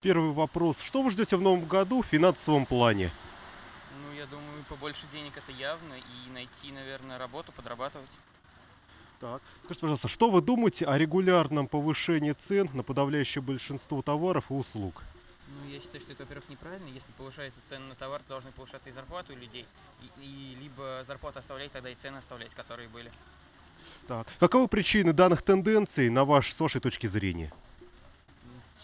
Первый вопрос. Что вы ждете в новом году в финансовом плане? Ну, я думаю, побольше денег это явно. И найти, наверное, работу, подрабатывать. Так. Скажите, пожалуйста, что вы думаете о регулярном повышении цен на подавляющее большинство товаров и услуг? Ну, я считаю, что это, во-первых, неправильно. Если повышается цены на товар, то должны повышаться и зарплаты у людей. И, и либо зарплату оставлять, тогда и цены оставлять, которые были. Так. Каковы причины данных тенденций, на ваш, с вашей точки зрения?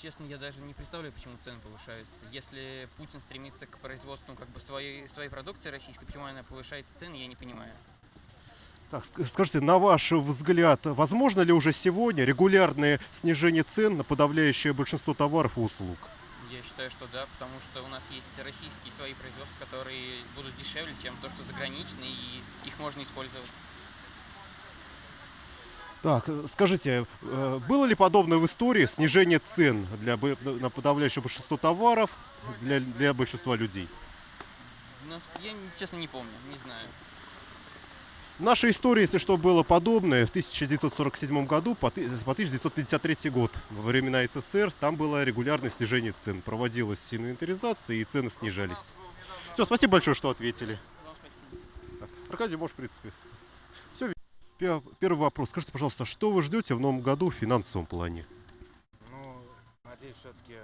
Честно, я даже не представляю, почему цены повышаются. Если Путин стремится к производству как бы своей, своей продукции российской, почему она повышается цены, я не понимаю. Так, ск- скажите, на ваш взгляд, возможно ли уже сегодня регулярное снижение цен на подавляющее большинство товаров и услуг? Я считаю, что да, потому что у нас есть российские свои производства, которые будут дешевле, чем то, что заграничные, и их можно использовать. Так, э, скажите, э, было ли подобное в истории снижение цен для, бы- на подавляющее большинство товаров для, для большинства людей? Но я, честно, не помню, не знаю. В нашей истории, если что, было подобное в 1947 году по, ты- по 1953 год, во времена СССР, там было регулярное снижение цен. Проводилась инвентаризация и цены снижались. Все, спасибо большое, что ответили. Аркадий, можешь, в принципе. Первый вопрос. Скажите, пожалуйста, что вы ждете в новом году в финансовом плане? Ну, надеюсь, все-таки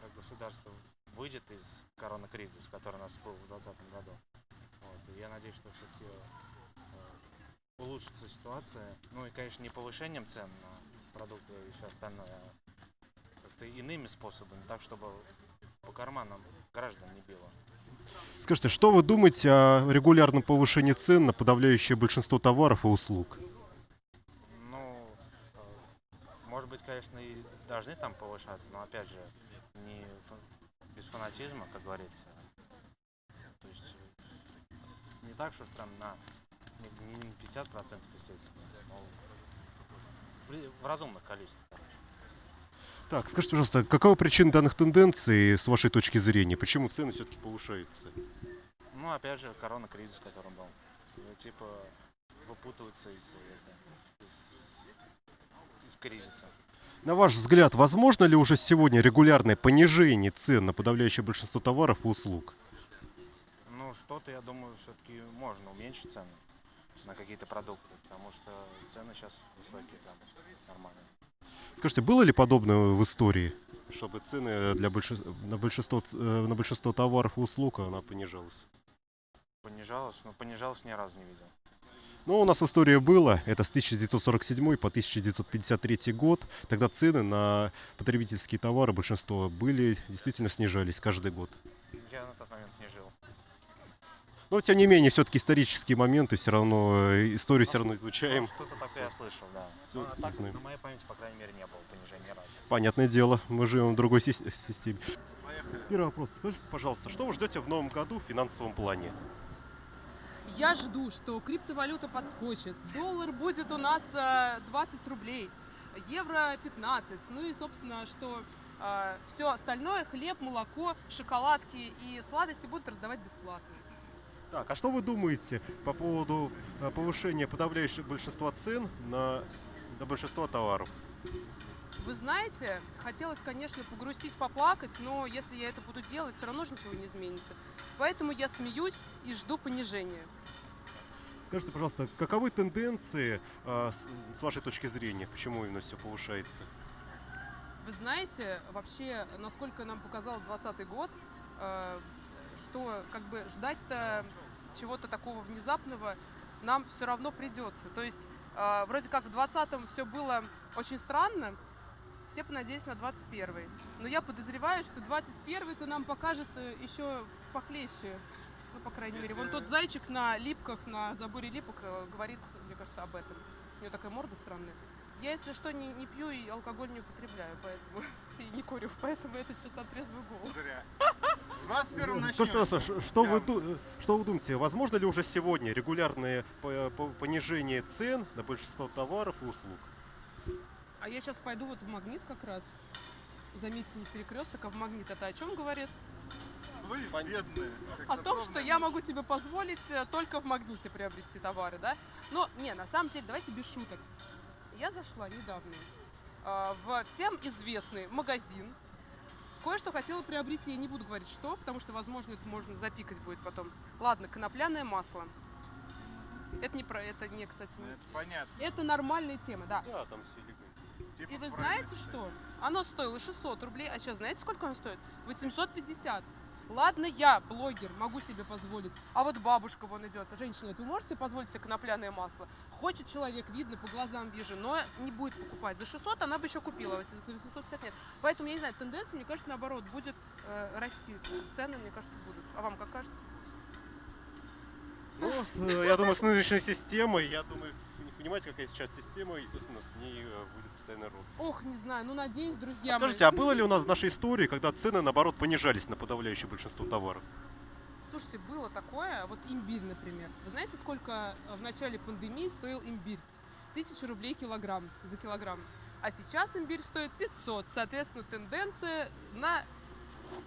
как государство выйдет из коронакризиса, который у нас был в 2020 году. Вот, и я надеюсь, что все-таки улучшится ситуация. Ну и, конечно, не повышением цен на продукты и все остальное, а как-то иными способами, так, чтобы по карманам граждан не било. Скажите, что вы думаете о регулярном повышении цен на подавляющее большинство товаров и услуг? Ну, э, может быть, конечно, и должны там повышаться, но опять же, не без фанатизма, как говорится. То есть э, не так, что там на не, на 50%, естественно, но в, в разумных количествах, короче. Так, скажите, пожалуйста, какова причина данных тенденций с вашей точки зрения? Почему цены все-таки повышаются? Ну, опять же, корона-кризис, который был. Типа выпутываются из, это, из кризиса. На ваш взгляд, возможно ли уже сегодня регулярное понижение цен на подавляющее большинство товаров и услуг? Ну, что-то, я думаю, все-таки можно уменьшить цены на какие-то продукты, потому что цены сейчас высокие там, нормально. Скажите, было ли подобное в истории, чтобы цены для большин- на, большинство, э, на большинство товаров и услуг она понижалась? Понижалось, но понижалось ни разу не видел. Ну, у нас в истории было, это с 1947 по 1953 год. Тогда цены на потребительские товары, большинство, были, действительно снижались каждый год. Я на тот момент не жил. Но, тем не менее, все-таки исторические моменты, все равно, э, историю все равно Ну, изучаем. что-то такое я слышал, да. Ну, а так, знаем. на моей памяти, по крайней мере, не было понижения ни разу. Понятное дело, мы живем в другой сис- системе. Первый вопрос. Скажите, пожалуйста, что вы ждете в новом году в финансовом плане? Я жду, что криптовалюта подскочит. Доллар будет у нас э, 20 рублей, евро 15. Ну и, собственно, что все остальное, хлеб, молоко, шоколадки и сладости будут раздавать бесплатно. Так, а что вы думаете по поводу э, повышения подавляющего большинства цен на, на большинство товаров? Вы знаете, хотелось, конечно, погрустить, поплакать, но если я это буду делать, все равно же ничего не изменится. Поэтому я смеюсь и жду понижения. Скажите, пожалуйста, каковы тенденции э, с, с вашей точки зрения? Почему именно все повышается? Вы знаете, вообще, насколько нам показал 2020 год, э, что как бы ждать-то чего-то такого внезапного нам все равно придется. То есть э, вроде как в 2020 все было очень странно, все понадеялись на 21 Но я подозреваю, что 21 то нам покажет э, еще похлеще. Ну, по крайней мере. Вон тот зайчик на липках, на заборе липок э, говорит, мне кажется, об этом. У него такая морда странная. Я, если что, не, не пью и алкоголь не употребляю, поэтому и не курю, поэтому это все на трезвый голову. Зря. 21 Скажите, пожалуйста, ш- что вы, э, что вы думаете, возможно ли уже сегодня регулярное по- по- понижение цен на большинство товаров и услуг? А я сейчас пойду вот в магнит как раз. Заметьте, не в перекресток, а в магнит. Это о чем говорит? Вы бедные. О том, что я могу себе позволить э, только в магните приобрести товары, да? Но, не, на самом деле, давайте без шуток. Я зашла недавно э, в всем известный магазин Кое-что хотела приобрести, я не буду говорить что, потому что, возможно, это можно запикать будет потом. Ладно, конопляное масло. Это не про, это не, кстати, не- Это понятно. это нормальная тема, да. Да, там все И вы знаете что? Оно стоило 600 рублей, а сейчас знаете, сколько оно стоит? 850. Ладно, я, блогер, могу себе позволить. А вот бабушка вон идет. Женщина, вот вы можете позволить себе конопляное масло? Хочет человек, видно, по глазам вижу, но не будет покупать. За 600 она бы еще купила, а за 850 нет. Поэтому, я не знаю, тенденция, мне кажется, наоборот, будет э, расти. Цены, мне кажется, будут. А вам как кажется? Ну, э, я думаю, с нынешней системой, я думаю, понимаете, какая сейчас система, естественно, с ней э, будет постоянный рост. Ох, не знаю, ну надеюсь, друзья А скажите, мои. а было ли у нас в нашей истории, когда цены, наоборот, понижались на подавляющее большинство товаров? Слушайте, было такое, вот имбирь, например. Вы знаете, сколько э, в начале пандемии стоил имбирь? Тысяча рублей килограмм, за килограмм. А сейчас имбирь стоит 500. Соответственно, тенденция на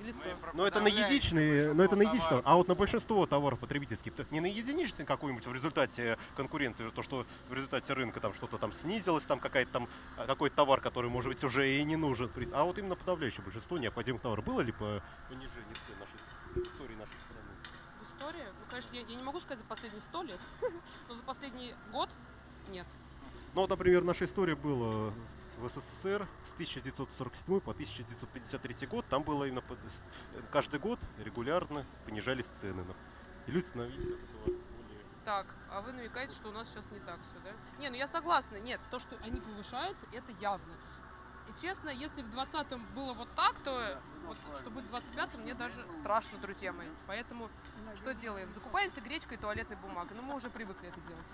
лицо. Мы про Но это на единичные, но это на товаров. а вот на большинство товаров потребительских, то не на единичный какой-нибудь в результате конкуренции, то, что в результате рынка там что-то там снизилось, там какая-то там а, какой-то товар, который, может быть, уже и не нужен, а вот именно подавляющее большинство необходимых товаров. Было ли по понижение цен нашей истории нашей страны? В истории, ну, конечно, я, я не могу сказать за последние сто лет, но за последний год нет. Ну вот, например, наша история была в СССР с 1947 по 1953 год. Там было именно под- каждый год регулярно понижались цены. И люди становились от этого более Так, а вы намекаете, что у нас сейчас не так все, да? Не, ну я согласна. Нет, то, что они повышаются, это явно. И честно, если в 20-м было вот так, то вот, что будет в 25-м, мне даже страшно, друзья мои. Поэтому что делаем? Закупаемся гречкой и туалетной бумагой. Ну, мы уже привыкли это делать.